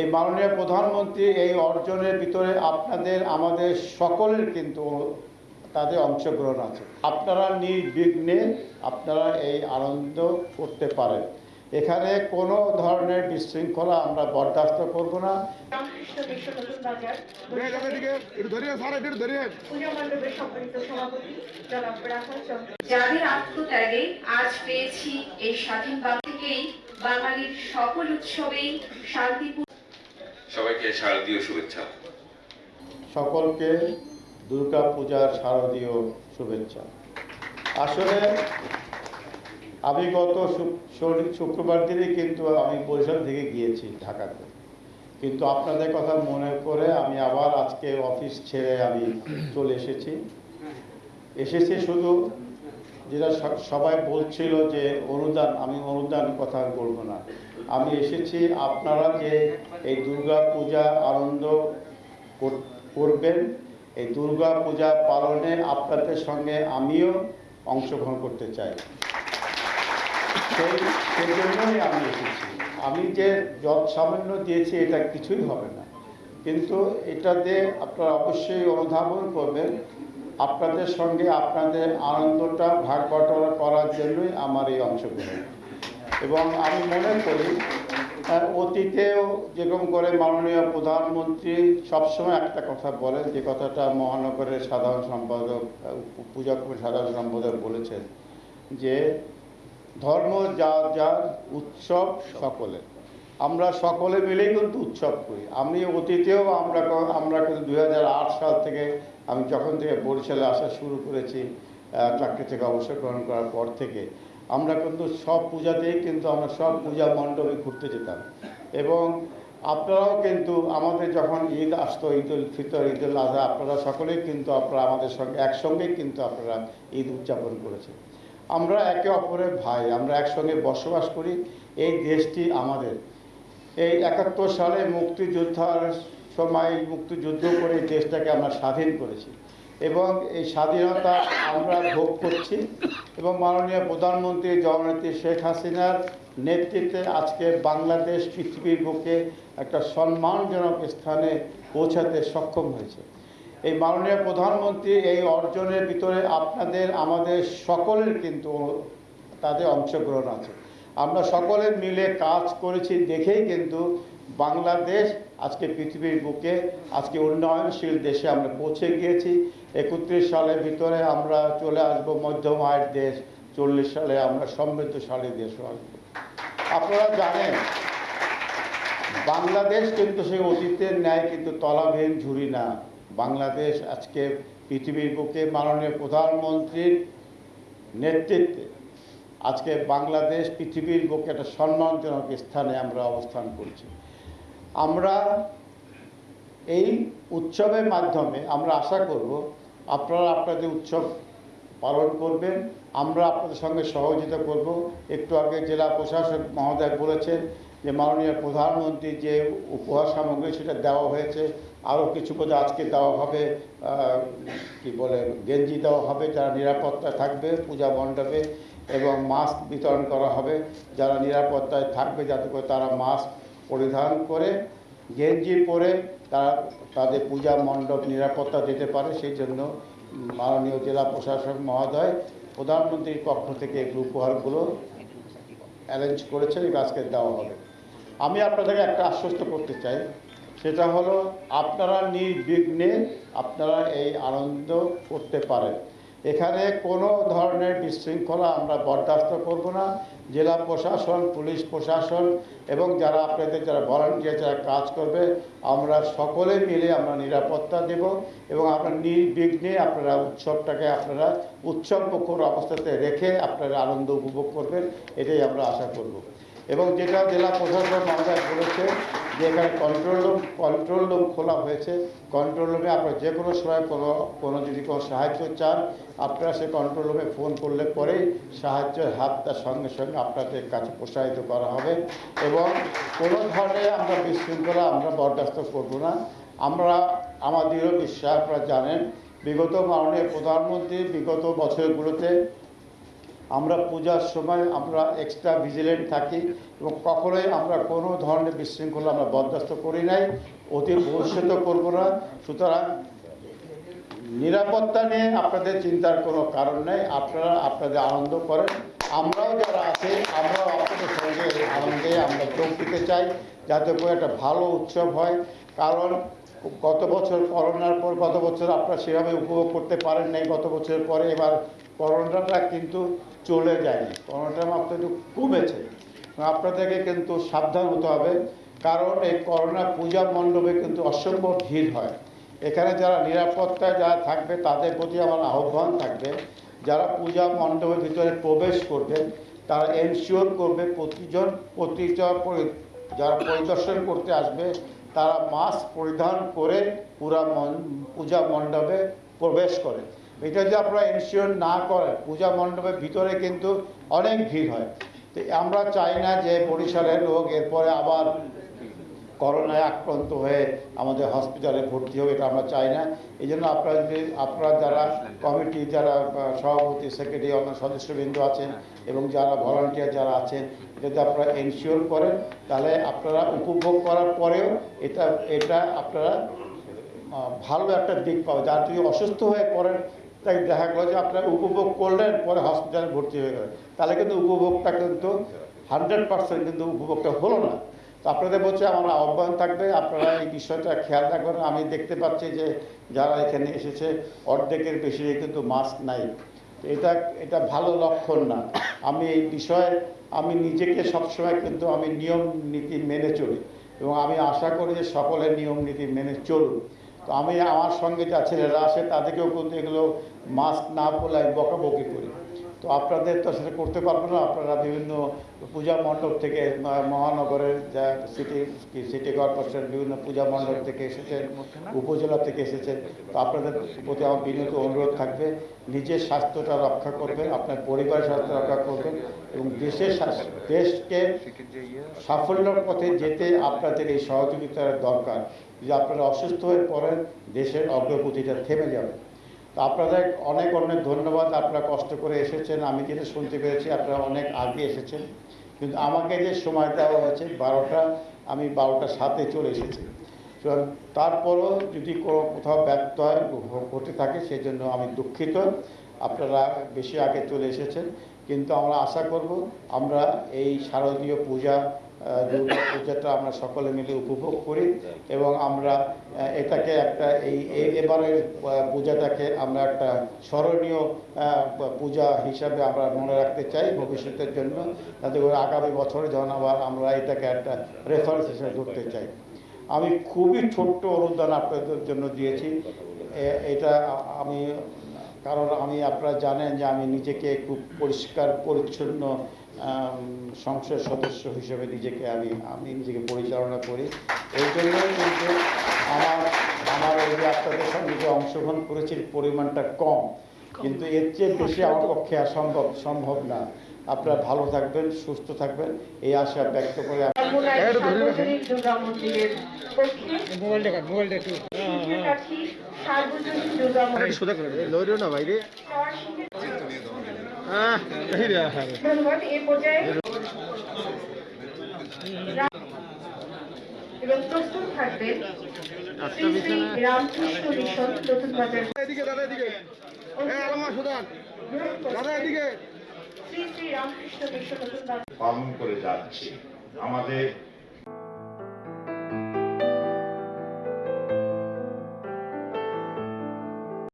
এই মাননীয় প্রধানমন্ত্রী এই অর্জনের ভিতরে আপনাদের আমাদের সকলের কিন্তু তাদের অংশগ্রহণ আছে। আপনারা নির্বিঘ্নে আপনারা এই আনন্দ করতে পারেন। এখানে কোনো ধরনের বিশৃঙ্খলা আমরা বরদাস্ত করব না। যাদের আত্মত্যাগে আজ পেয়েছি এই স্বাধীন বাঙালির সকল উৎসবেই শান্তিপূর্ণ সবাইকে শারদীয় শুভেচ্ছা। সকলকে দুর্গা পূজার শারদীয় শুভেচ্ছা। আসলে আমি গত শুক্রবার দিনই কিন্তু আমি বরিশাল থেকে গিয়েছি ঢাকাতে। কিন্তু আপনাদের কথা মনে করে আমি আবার আজকে অফিস ছেড়ে আমি চলে এসেছি। এসেছি শুধু যেটা সবাই বলছিল যে অনুদান আমি অনুদান কথা বলব না। আমি এসেছি, আপনারা যে এই দুর্গা পূজা আনন্দ করবেন, এই দুর্গা পূজা পালনে আপনাদের সঙ্গে আমিও অংশগ্রহণ করতে চাই। সেই সেই জন্যই আমি এসেছি। আমি যে যত সামান্য দিয়েছি, এটা কিছুই হবে না। কিন্তু এটাতে আপনারা অবশ্যই অনুধাবন করবেন আপনাদের সঙ্গে আপনাদের আনন্দটা ভাগ বটরা করার জন্যই আমার এই অংশগ্রহণ। এবং আমি মনে করি অতীতেও যেরকম করে মাননীয় প্রধানমন্ত্রী সবসময় একটা কথা বলেন, যে কথাটা মহানগরের সাধারণ সম্পাদক পূজা সাধারণ সম্পাদক বলেছেন, যে ধর্ম যার যার, উৎসব সকলের। আমরা সকলে মিলেই কিন্তু উৎসব করি। আমি অতীতেও আমরা আমরা কিন্তু দু হাজার আট সাল থেকে আমি যখন থেকে বরিশালে আসা শুরু করেছি চাকরি থেকে অবসর গ্রহণ করার পর থেকে, আমরা কিন্তু সব পূজাতেই কিন্তু আমরা সব পূজা মণ্ডপে ঘুরতে যেতাম। এবং আপনারাও কিন্তু আমাদের যখন ঈদ আসতো, ঈদ উল ফিতর, ঈদ উল আজহা আপনারা সকলেই কিন্তু আপনারা আমাদের সঙ্গে, একসঙ্গেই কিন্তু আপনারা ঈদ উদযাপন করেছেন। আমরা একে অপরের ভাই, আমরা একসঙ্গে বসবাস করি। এই দেশটি আমাদের। এই একাত্তর সালে মুক্তিযোদ্ধার সময় মুক্তিযুদ্ধ করে দেশটাকে আমরা স্বাধীন করেছি। এবং এই স্বাধীনতা আমরা ভোগ করছি এবং মাননীয় প্রধানমন্ত্রী জননেত্রী শেখ হাসিনার নেতৃত্বে আজকে বাংলাদেশ পৃথিবীর বুকে একটা সম্মানজনক স্থানে পৌঁছাতে সক্ষম হয়েছে। এই মাননীয় প্রধানমন্ত্রী এই অর্জনের ভিতরে আপনাদের, আমাদের সকলের কিন্তু তাদের অংশগ্রহণ আছে। আমরা সকলে মিলে কাজ করেছি দেখেই কিন্তু বাংলাদেশ আজকে পৃথিবীর বুকে, আজকে উন্নয়নশীল দেশে আমরা পৌঁছে গিয়েছি। একত্রিশ সালের ভিতরে আমরা চলে আসব মধ্যম আয়ের দেশ, চল্লিশ সালে আমরা সমৃদ্ধশালী দেশ আসব। আপনারা জানেন, বাংলাদেশ কিন্তু সেই অতীতের ন্যায় কিন্তু তলাবিহীন ঝুড়ি না। বাংলাদেশ আজকে পৃথিবীর বুকে মাননীয় প্রধানমন্ত্রীর নেতৃত্বে আজকে বাংলাদেশ পৃথিবীর বুকে একটা সম্মানজনক স্থানে আমরা অবস্থান করছি। আমরা এই উৎসবের মাধ্যমে আমরা আশা করব, আপনারা আপনাদের উৎসব পালন করবেন, আমরা আপনাদের সঙ্গে সহযোগিতা করব। একটু আগে জেলা প্রশাসক মহোদয় বলেছেন যে মাননীয় প্রধানমন্ত্রী যে উপহার সামগ্রী সেটা দেওয়া হয়েছে, আরও কিছু বোধ আজকে দেওয়া হবে কি বলে, গেঞ্জি দেওয়া হবে, যারা নিরাপত্তা থাকবে, পূজা মণ্ডপে। এবং মাস্ক বিতরণ করা হবে। যারা নিরাপত্তায় থাকবে, যাতে করে তারা মাস্ক পরিধান করে, গেঞ্জি পরে তারা, তাদের পূজা মণ্ডপ নিরাপত্তা দিতে পারে। সেই জন্য মাননীয় জেলা প্রশাসক মহোদয় প্রধানমন্ত্রীর পক্ষ থেকে এই উপহারগুলো অ্যারেঞ্জ করেছেন আজকে দেওয়া হবে। আমি আপনাদেরকে একটা আশ্বস্ত করতে চাই। সেটা হলো, আপনারা নির্বিঘ্নে আপনারা এই আনন্দ করতে পারেন। এখানে কোনো ধরনের বিশৃঙ্খলা আমরা বরদাস্ত করব না। জেলা প্রশাসন, পুলিশ প্রশাসন এবং যারা আপনাদের যারা ভলান্টিয়ার যারা কাজ করবে, আমরা সকলে মিলে আমরা নিরাপত্তা দেব এবং আপনারা নির্বিঘ্নে আপনারা উৎসবটাকে আপনারা উৎসব অবস্থাতে রেখে আপনারা আনন্দ উপভোগ করবেন, এটাই আমরা আশা করব। এবং যেটা জেলা প্রশাসন মহোদয় বলেছে যে এখানে কন্ট্রোল রুম কন্ট্রোল রুম খোলা হয়েছে। কন্ট্রোল রুমে আপনারা যে কোনো সময় কোনো কোনো যদি কোনো সাহায্য চান, আপনারা সে কন্ট্রোল রুমে ফোন করলে পরেই সাহায্যের হাতটা সঙ্গে সঙ্গে আপনাদের কাছে প্রসারিত করা হবে। এবং কোনো ধরনের আমরা বিশৃঙ্খলা আমরা বরদাস্ত করব না। আমরা আমাদেরও বিশ্বাস, আপনারা জানেন, বিগত মাননীয় প্রধানমন্ত্রী বিগত বছরগুলোতে আমরা পূজার সময় আমরা এক্সট্রা ভিজিলেন্ট থাকি এবং কখনোই আমরা কোনো ধরনের বিশৃঙ্খলা আমরা বরদাস্ত করি নাই, অতি ভবিষ্যতে করব না। সুতরাং নিরাপত্তা নিয়ে আপনাদের চিন্তার কোনো কারণ নেই, আপনারা আপনাদের আনন্দ করেন। আমরাও যারা আছি, আমরাও আপনাদের সঙ্গে আনন্দে আমরা যোগ দিতে চাই, যাতে করে একটা ভালো উৎসব হয়। কারণ গত বছর করোনার পর গত বছর আপনারা সেভাবে উপভোগ করতে পারেন নাই, গত বছরের পরে এবার করোনাটা কিন্তু চলে যায়নি। করোনাটা মাত্র একটু কমেছে। আপনাদেরকে কিন্তু সাবধান হতে হবে, কারণ এই করোনা পূজা মণ্ডপে কিন্তু অসম্ভব ভিড় হয়। এখানে যারা নিরাপত্তায় যারা থাকবে, তাদের প্রতি আমার আহ্বান থাকবে, যারা পূজা মণ্ডপের ভিতরে প্রবেশ করবে, তারা এনশিওর করবে প্রতিজন প্রতিজন পরি- যারা পরিদর্শন করতে আসবে তারা মাস্ক পরিধান করে পুরা পূজা মণ্ডপে প্রবেশ করে। এটা যদি আপনারা ইনসিওর না করেন, পূজা মণ্ডপের ভিতরে কিন্তু অনেক ভিড় হয়। তো আমরা চাই না যে বরিশালের লোক এরপরে আবার করোনায় আক্রান্ত হয়ে আমাদের হসপিটালে ভর্তি হবে, এটা আমরা চাই না। এই জন্য আপনারা যদি, আপনারা যারা কমিটি যারা সভাপতি সেক্রেটারি অন্য সদস্যবৃন্দ আছেন এবং যারা ভলান্টিয়ার যারা আছেন যদি আপনারা এনশিওর করেন, তাহলে আপনারা উপভোগ করার পরেও এটা এটা আপনারা ভালো একটা দিক পাবে যার যদি অসুস্থ হয়ে পড়েন, তাই দেখা গেলো যে আপনারা উপভোগ করলেন, পরে হসপিটালে ভর্তি হয়ে গেলেন। তাহলে কিন্তু উপভোগটা কিন্তু হান্ড্রেড পার্সেন্ট কিন্তু উপভোগটা হলো না। তো আপনাদের বলছে আমার আহ্বান থাকবে, আপনারা এই বিষয়টা খেয়াল রাখবেন। আমি দেখতে পাচ্ছি যে যারা এখানে এসেছে, অর্ধেকের বেশি কিন্তু মাস্ক নাই। এটা এটা ভালো লক্ষণ না। আমি এই বিষয়ে, আমি নিজেকে সবসময় কিন্তু আমি নিয়ম নীতি মেনে চলি এবং আমি আশা করি যে সকলের নিয়ম নীতি মেনে চলুন তো আমি আমার সঙ্গে যা ছেলেরা আসে তাদেরকেও কিন্তু এগুলো মাস্ক না আমি বকাবকি করি। তো আপনাদের তো সেটা করতে পারব না। আপনারা বিভিন্ন পূজা মণ্ডপ থেকে মহানগরের যা সিটি সিটি কর্পোরেশন বিভিন্ন পূজা মণ্ডপ থেকে এসেছেন, উপজেলা থেকে এসেছেন, তো আপনাদের প্রতি আমার বিনীত অনুরোধ থাকবে, নিজের স্বাস্থ্যটা রক্ষা করবেন, আপনার পরিবারের স্বাস্থ্য রক্ষা করবেন এবং দেশের দেশকে সাফল্যের পথে যেতে আপনাদের এই সহযোগিতার দরকার। যদি আপনারা অসুস্থ হয়ে পড়েন, দেশের অগ্রগতিটা থেমে যাবে। আপনাদের অনেক অনেক ধন্যবাদ, আপনারা কষ্ট করে এসেছেন, আমি যেটা শুনতে পেরেছি আপনারা অনেক আগে এসেছেন, কিন্তু আমাকে যে সময় দেওয়া হয়েছে বারোটা, আমি বারোটা সাথে চলে এসেছি। তারপরও যদি কোনো কোথাও ব্যর্থ হয় ঘটে থাকে সেই জন্য আমি দুঃখিত, আপনারা বেশি আগে চলে এসেছেন। কিন্তু আমরা আশা করব আমরা এই শারদীয় পূজা দুর্গা পূজাটা আমরা সকলে মিলে উপভোগ করি এবং আমরা এটাকে একটা এই এবারের পূজাটাকে আমরা একটা স্মরণীয় পূজা হিসাবে আমরা মনে রাখতে চাই ভবিষ্যতের জন্য। তাতে করে আগামী বছরে যখন আবার আমরা এটাকে একটা রেফারেন্স হিসেবে ধরতে চাই। আমি খুবই ছোট্ট অনুদান আপনাদের জন্য দিয়েছি। এটা আমি কারণ আমি, আপনারা জানেন যে আমি নিজেকে খুব পরিষ্কার, পরিচ্ছন্ন সংসদ সদস্য হিসেবে নিজেকে আমি আমি নিজেকে পরিচালনা করি। এই জন্যই কিন্তু আমার আমার এই যে আপনাদের সঙ্গে যে অংশগ্রহণ করেছি পরিমাণটা কম। কিন্তু এর চেয়ে বেশি আমার পক্ষে সম্ভব সম্ভব না। আপনারা ভালো থাকবেন সুস্থ থাকবেন। এই আশা ব্যক্ত করে দাদা এদিকে। সুদান দাদা এদিকে। পালন করে যাচ্ছে। আমাদের